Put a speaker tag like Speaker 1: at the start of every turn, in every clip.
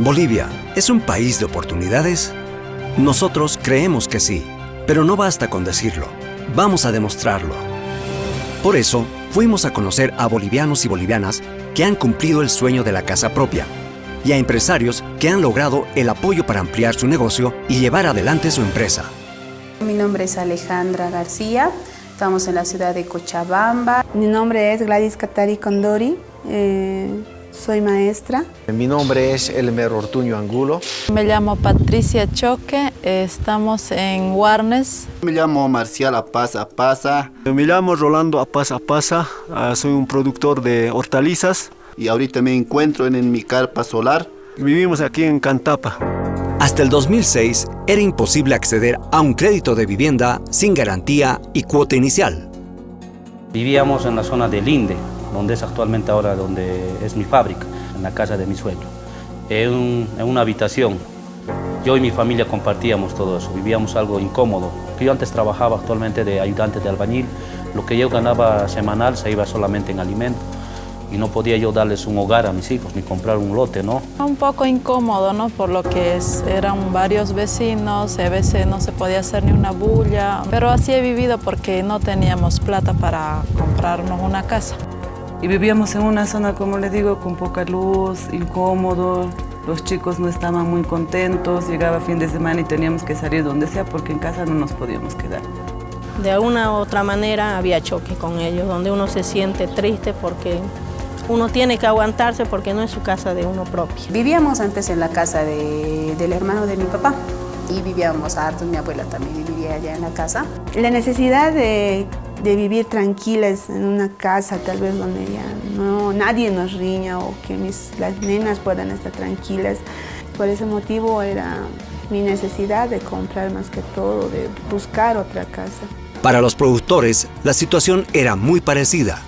Speaker 1: ¿Bolivia es un país de oportunidades? Nosotros creemos que sí, pero no basta con decirlo. Vamos a demostrarlo. Por eso, fuimos a conocer a bolivianos y bolivianas que han cumplido el sueño de la casa propia y a empresarios que han logrado el apoyo para ampliar su negocio y llevar adelante su empresa.
Speaker 2: Mi nombre es Alejandra García, estamos en la ciudad de Cochabamba.
Speaker 3: Mi nombre es Gladys Catari Condori. Eh, soy maestra.
Speaker 4: Mi nombre es Elmer Ortuño Angulo.
Speaker 5: Me llamo Patricia Choque, estamos en Warnes.
Speaker 6: Me llamo Marcial Apaz Apaza.
Speaker 7: Me llamo Rolando Apaz Apaza, ah, soy un productor de hortalizas.
Speaker 6: Y ahorita me encuentro en, mi carpa solar.
Speaker 7: Vivimos aquí en Cantapa.
Speaker 1: Hasta el 2006 era imposible acceder a un crédito de vivienda sin garantía y cuota inicial.
Speaker 8: Vivíamos en la zona de Linde, donde es actualmente ahora donde es mi fábrica, en la casa de mi suegro. En, en una habitación, yo y mi familia compartíamos todo eso, vivíamos algo incómodo. Yo antes trabajaba actualmente de ayudante de albañil, lo que yo ganaba semanal se iba solamente en alimento y no podía yo darles un hogar a mis hijos ni comprar un lote, ¿no?
Speaker 5: Un poco incómodo, ¿no? Por lo que es, eran varios vecinos, a veces no se podía hacer ni una bulla, pero así he vivido porque no teníamos plata para comprarnos una casa.
Speaker 9: Y vivíamos en una zona, como le digo, con poca luz, incómodo, los chicos no estaban muy contentos, llegaba fin de semana y teníamos que salir donde sea porque en casa no nos podíamos quedar.
Speaker 10: De una u otra manera había choque con ellos, donde uno se siente triste porque uno tiene que aguantarse porque no es su casa de uno propio.
Speaker 2: Vivíamos antes en la casa del hermano de mi papá y vivíamos hartos, mi abuela también vivía allá en la casa.
Speaker 3: La necesidad de, vivir tranquilas en una casa tal vez donde ya no, nadie nos riña o que mis, las nenas puedan estar tranquilas. Por ese motivo era mi necesidad de comprar más que todo, de buscar otra casa.
Speaker 1: Para los productores, la situación era muy parecida.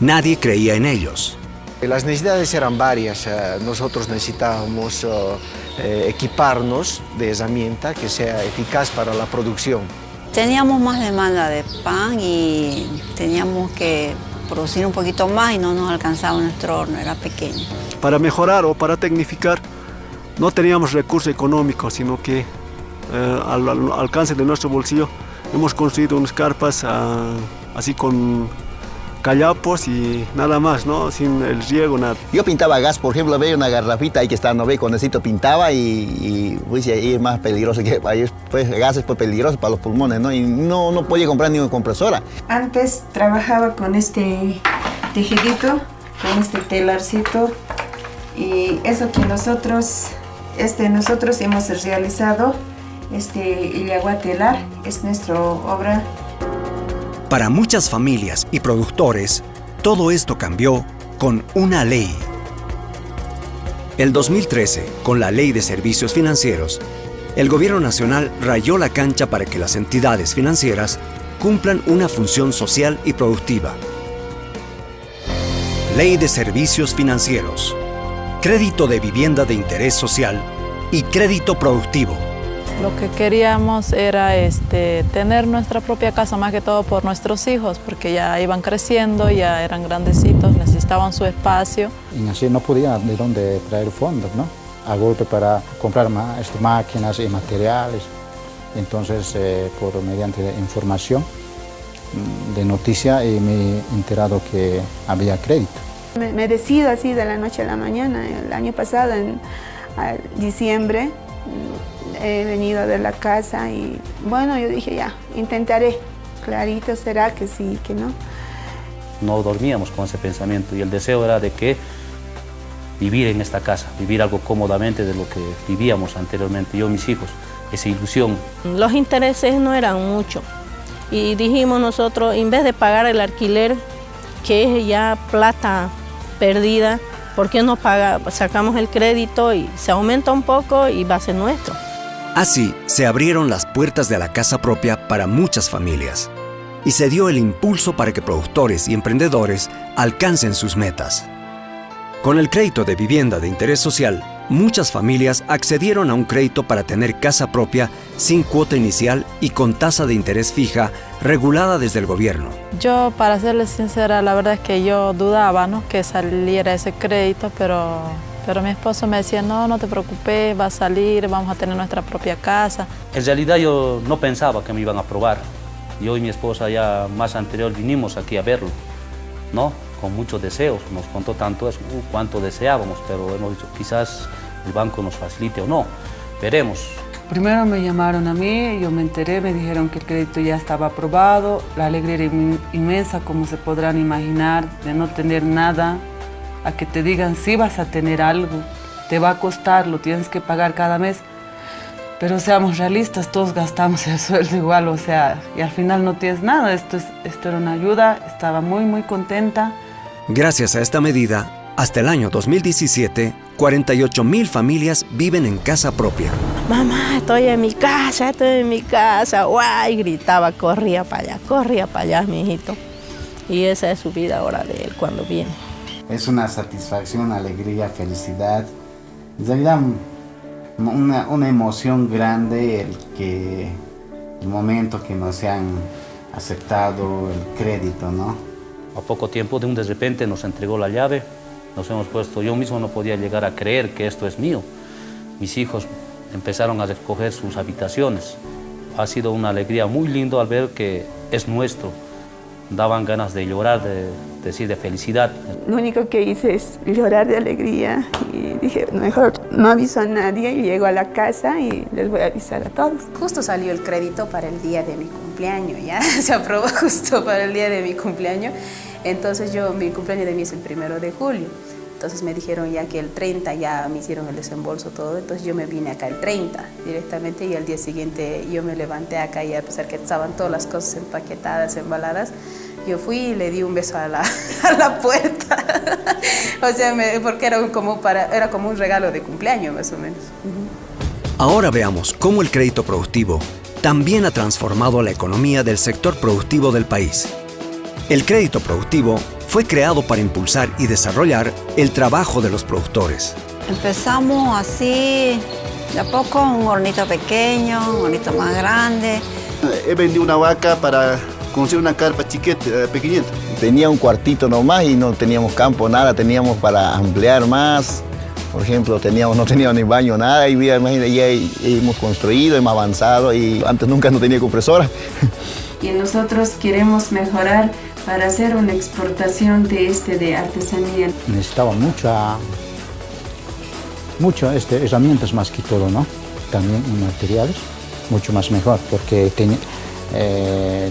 Speaker 1: Nadie creía en ellos.
Speaker 4: Las necesidades eran varias. Eh, nosotros necesitábamos eh, equiparnos de herramienta que sea eficaz para la producción.
Speaker 11: Teníamos más demanda de pan y teníamos que producir un poquito más y no nos alcanzaba nuestro horno, era pequeño.
Speaker 7: Para mejorar o para tecnificar no teníamos recursos económicos, sino que al, alcance de nuestro bolsillo hemos construido unas carpas ah, así con callapos y nada más, ¿no? Sin el riego, nada.
Speaker 6: Yo pintaba gas, por ejemplo, veía una garrafita ahí que está, no ve, con necesito pintaba y, y pues, ahí es más peligroso que ahí pues gas es pues, peligroso para los pulmones, ¿no? Y no, no podía comprar ni una compresora.
Speaker 12: Antes trabajaba con este tejidito, con este telarcito y eso que nosotros, este, nosotros hemos realizado, este agua telar, es nuestra obra
Speaker 1: para muchas familias y productores, todo esto cambió con una ley. El 2013, con la Ley de Servicios Financieros, el Gobierno Nacional rayó la cancha para que las entidades financieras cumplan una función social y productiva. Ley de Servicios Financieros, Crédito de Vivienda de Interés Social y Crédito Productivo.
Speaker 5: Lo que queríamos era este, tener nuestra propia casa, más que todo por nuestros hijos, porque ya iban creciendo, ya eran grandecitos, necesitaban su espacio.
Speaker 13: Y así no podían de dónde traer fondos, ¿no? A golpe para comprar más, este, máquinas y materiales. Entonces, eh, por mediante información mm, de noticia, eh, me he enterado que había crédito.
Speaker 3: Me, me, decido así de la noche a la mañana, el año pasado, en diciembre, he venido a ver la casa y bueno, yo dije ya, intentaré. Clarito será que sí, que no.
Speaker 8: No dormíamos con ese pensamiento y el deseo era de que vivir en esta casa, vivir algo cómodamente de lo que vivíamos anteriormente, yo y mis hijos, esa ilusión.
Speaker 10: Los intereses no eran mucho y dijimos nosotros, en vez de pagar el alquiler, que es ya plata perdida, ¿por qué no paga, sacamos el crédito y se aumenta un poco y va a ser nuestro?
Speaker 1: Así se abrieron las puertas de la casa propia para muchas familias y se dio el impulso para que productores y emprendedores alcancen sus metas. Con el crédito de vivienda de interés social, muchas familias accedieron a un crédito para tener casa propia sin cuota inicial y con tasa de interés fija regulada desde el gobierno.
Speaker 5: Yo, para serles sincera, la verdad es que yo dudaba ¿no? que saliera ese crédito, pero Pero mi esposo me decía, no, no te preocupes, va a salir, vamos a tener nuestra propia casa.
Speaker 8: En realidad yo no pensaba que me iban a aprobar. Yo y mi esposa ya más anterior vinimos aquí a verlo, ¿no? Con muchos deseos. Nos contó tanto eso, uh, cuánto deseábamos, pero hemos dicho, quizás el banco nos facilite o no. Veremos.
Speaker 9: Primero me llamaron a mí, yo me enteré, me dijeron que el crédito ya estaba aprobado, la alegría era inmensa, como se podrán imaginar, de no tener nada, a que te digan si vas a tener algo, te va a costar, lo tienes que pagar cada mes. Pero seamos realistas, todos gastamos el sueldo igual, o sea, y al final no tienes nada. Esto, es, esto era una ayuda, estaba muy, muy contenta.
Speaker 1: Gracias a esta medida, hasta el año 2017, 48 mil familias viven en casa propia.
Speaker 10: Mamá, estoy en mi casa, estoy en mi casa, guay, gritaba, corría para allá, corría para allá, mi hijito. Y esa es su vida ahora de él cuando viene.
Speaker 14: Es una satisfacción, alegría, felicidad. En realidad, una, una emoción grande el que el momento que nos han aceptado el crédito, ¿no?
Speaker 8: A poco tiempo, de un de repente, nos entregó la llave, nos hemos puesto, yo mismo no podía llegar a creer que esto es mío. Mis hijos empezaron a recoger sus habitaciones. Ha sido una alegría muy lindo al ver que es nuestro, daban ganas de llorar, de, decir, de felicidad.
Speaker 3: Lo único que hice es llorar de alegría y dije, mejor no aviso a nadie, y llego a la casa y les voy a avisar a todos.
Speaker 2: Justo salió el crédito para el día de mi cumpleaños, ya se aprobó justo para el día de mi cumpleaños. Entonces yo, mi cumpleaños de mí es el primero de julio. Entonces me dijeron ya que el 30 ya me hicieron el desembolso todo, entonces yo me vine acá el 30 directamente y al día siguiente yo me levanté acá y a pesar que estaban todas las cosas empaquetadas, embaladas, yo fui y le di un beso a la, a la puerta. o sea, porque era como, para, era como un regalo de cumpleaños más o menos.
Speaker 1: Ahora veamos cómo el crédito productivo también ha transformado la economía del sector productivo del país. El crédito productivo fue creado para impulsar y desarrollar el trabajo de los productores.
Speaker 11: Empezamos así, de a poco, un hornito pequeño, un hornito más grande.
Speaker 15: He vendido una vaca para conseguir una carpa chiquita, eh, pequeñita.
Speaker 6: Tenía un cuartito nomás y no teníamos campo, nada, teníamos para ampliar más. Por ejemplo, teníamos, no teníamos ni baño, nada, y ya, ya hemos construido, hemos avanzado y antes nunca no tenía compresora.
Speaker 12: Y nosotros queremos mejorar para hacer una exportación de este de artesanía.
Speaker 13: Necesitaba mucha, mucho este, herramientas más que todo, ¿no? También materiales, mucho más mejor, porque eh,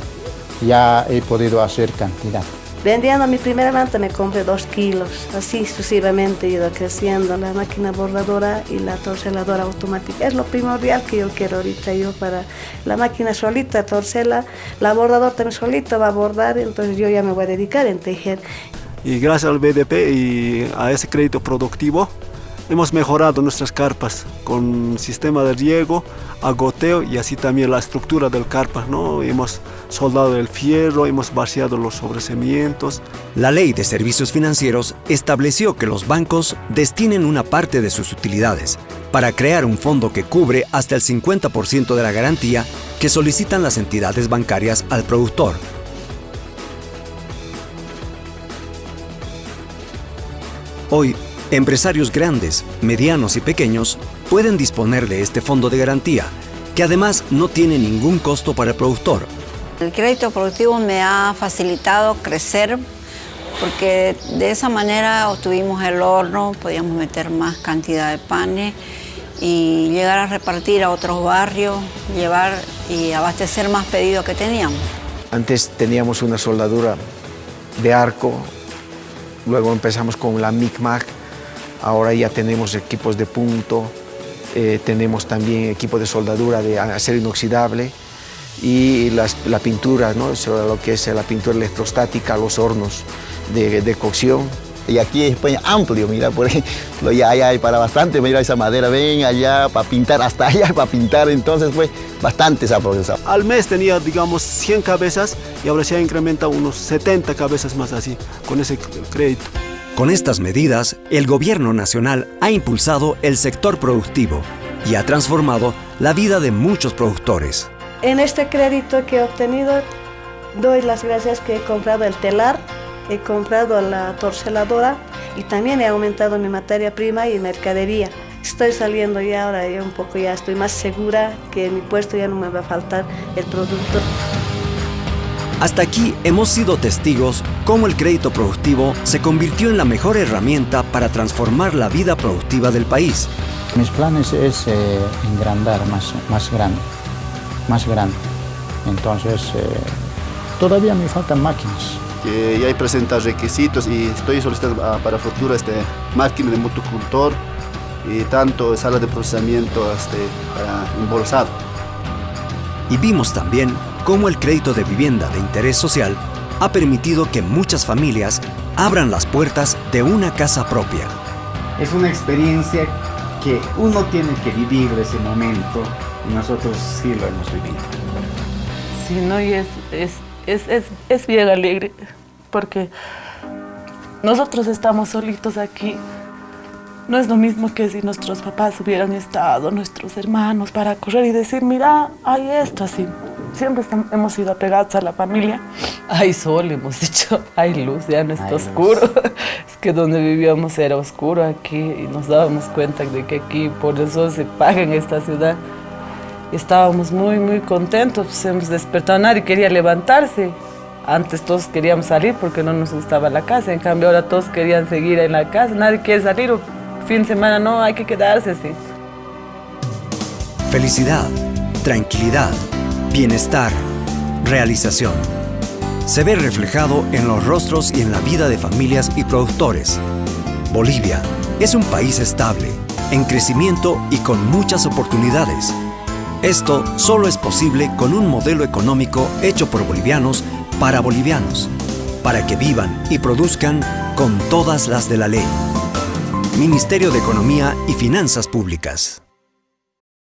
Speaker 13: ya he podido hacer cantidad.
Speaker 10: Vendiendo mi primera manta me compré dos kilos, así sucesivamente he ido creciendo la máquina bordadora y la torceladora automática. Es lo primordial que yo quiero ahorita yo para la máquina solita, torcela, la bordadora también solita va a bordar, entonces yo ya me voy a dedicar en tejer.
Speaker 7: Y gracias al BDP y a ese crédito productivo, Hemos mejorado nuestras carpas con sistema de riego, agoteo y así también la estructura del carpa. ¿no? Hemos soldado el fierro, hemos vaciado los sobrecimientos.
Speaker 1: La Ley de Servicios Financieros estableció que los bancos destinen una parte de sus utilidades para crear un fondo que cubre hasta el 50% de la garantía que solicitan las entidades bancarias al productor. Hoy, Empresarios grandes, medianos y pequeños pueden disponer de este fondo de garantía, que además no tiene ningún costo para el productor.
Speaker 11: El crédito productivo me ha facilitado crecer porque de esa manera obtuvimos el horno, podíamos meter más cantidad de panes y llegar a repartir a otros barrios, llevar y abastecer más pedidos que teníamos.
Speaker 4: Antes teníamos una soldadura de arco, luego empezamos con la MICMAC, Ahora ya tenemos equipos de punto, eh, tenemos también equipo de soldadura de acero inoxidable y la pintura, ¿no? Sobre lo que es la pintura electrostática, los hornos de, cocción.
Speaker 6: Y aquí es pues, amplio, mira, por ejemplo, ya, hay para bastante, mira esa madera, ven allá para pintar, hasta allá para pintar, entonces pues bastante se ha.
Speaker 7: Al mes tenía, digamos, 100 cabezas y ahora se ha incrementado unos 70 cabezas más así, con ese crédito.
Speaker 1: Con estas medidas, el gobierno nacional ha impulsado el sector productivo y ha transformado la vida de muchos productores.
Speaker 10: En este crédito que he obtenido, doy las gracias que he comprado el telar
Speaker 16: he comprado la torceladora y también he aumentado mi materia prima y mercadería. Estoy saliendo ya ahora, ya un poco ya estoy más segura que en mi puesto ya no me va a faltar el producto.
Speaker 1: Hasta aquí hemos sido testigos cómo el crédito productivo se convirtió en la mejor herramienta para transformar la vida productiva del país.
Speaker 13: Mis planes es eh, engrandar más, más grande, más grande. Entonces, eh, todavía me faltan máquinas.
Speaker 15: Que ya hay presentar requisitos y estoy solicitando ah, para futuro este, máquina de motocultor y tanto sala de procesamiento este, para embolsado.
Speaker 1: Y vimos también cómo el crédito de vivienda de interés social ha permitido que muchas familias abran las puertas de una casa propia.
Speaker 14: Es una experiencia que uno tiene que vivir de ese momento y nosotros sí lo hemos vivido.
Speaker 9: Sí, no, y es, es, es, es, es bien alegre porque nosotros estamos solitos aquí. No es lo mismo que si nuestros papás hubieran estado, nuestros hermanos, para correr y decir, mira, hay esto así siempre hemos sido apegados a la familia. Hay sol, hemos dicho, hay luz, ya no está oscuro. Es que donde vivíamos era oscuro aquí y nos dábamos cuenta de que aquí por eso se paga en esta ciudad. estábamos muy, muy contentos, pues hemos despertado, nadie quería levantarse. Antes todos queríamos salir porque no nos gustaba la casa, en cambio ahora todos querían seguir en la casa, nadie quiere salir, fin de semana no, hay que quedarse así.
Speaker 1: Felicidad, tranquilidad, bienestar, realización. Se ve reflejado en los rostros y en la vida de familias y productores. Bolivia es un país estable, en crecimiento y con muchas oportunidades. Esto solo es posible con un modelo económico hecho por bolivianos para bolivianos, para que vivan y produzcan con todas las de la ley. Ministerio de Economía y Finanzas Públicas.